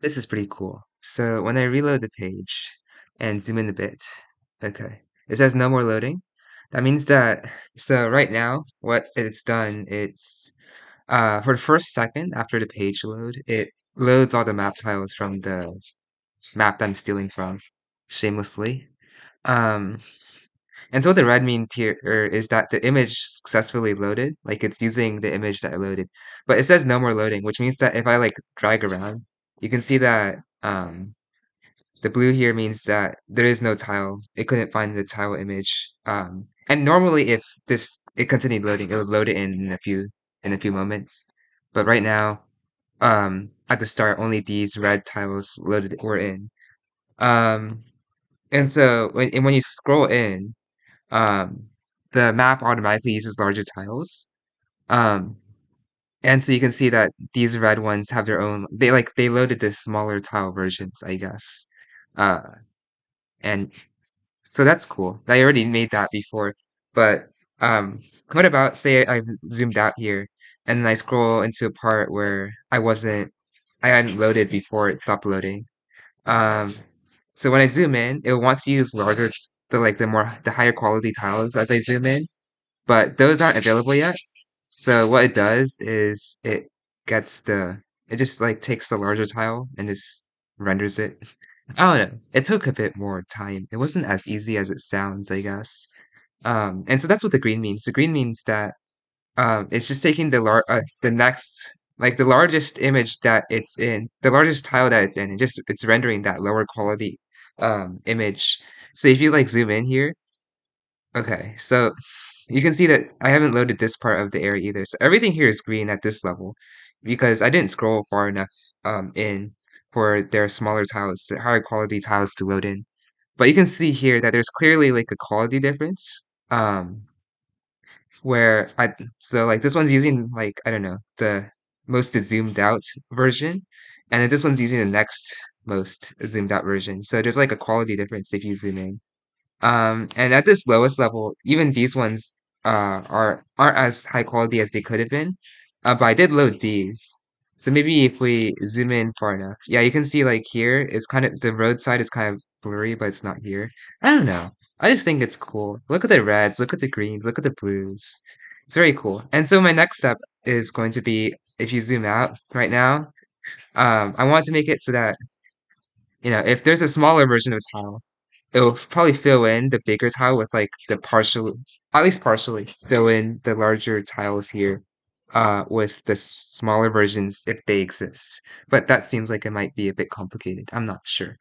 This is pretty cool. So when I reload the page and zoom in a bit, okay, it says no more loading. That means that, so right now, what it's done, it's, uh, for the first second after the page load, it loads all the map tiles from the map that I'm stealing from shamelessly. Um, and so what the red means here er, is that the image successfully loaded, like it's using the image that I loaded. But it says no more loading, which means that if I like drag around, you can see that um, the blue here means that there is no tile. It couldn't find the tile image. Um, and normally if this it continued loading, it would load it in, a few in a few moments. But right now, um, at the start, only these red tiles loaded were in. Um, and so when and when you scroll in, um, the map automatically uses larger tiles. Um, and so you can see that these red ones have their own, they like, they loaded the smaller tile versions, I guess. Uh, and so that's cool. I already made that before. But um, what about, say I've zoomed out here and then I scroll into a part where I wasn't, I hadn't loaded before it stopped loading. Um, so when I zoom in, it wants to use larger, the like the more the higher quality tiles as I zoom in, but those aren't available yet. So what it does is it gets the it just like takes the larger tile and just renders it. I don't know. It took a bit more time. It wasn't as easy as it sounds, I guess. Um, and so that's what the green means. The green means that um, it's just taking the lar uh, the next like the largest image that it's in, the largest tile that it's in, and just it's rendering that lower quality um image. So if you like zoom in here, okay, so you can see that I haven't loaded this part of the area either. So everything here is green at this level because I didn't scroll far enough um in for their smaller tiles, higher quality tiles to load in. But you can see here that there's clearly like a quality difference. Um, where I so like this one's using like I don't know the most zoomed out version, and this one's using the next most zoomed out version. So there's like a quality difference if you zoom in. Um, and at this lowest level, even these ones uh are aren't as high quality as they could have been. Uh, but I did load these. So maybe if we zoom in far enough, yeah, you can see like here it's kind of the roadside is kind of blurry, but it's not here. I don't know. I just think it's cool. Look at the reds, look at the greens, look at the blues. It's very cool. And so my next step is going to be if you zoom out right now, um, I want to make it so that, you know, if there's a smaller version of tile, it will probably fill in the bigger tile with like the partial, at least partially fill in the larger tiles here, uh, with the smaller versions if they exist. But that seems like it might be a bit complicated. I'm not sure.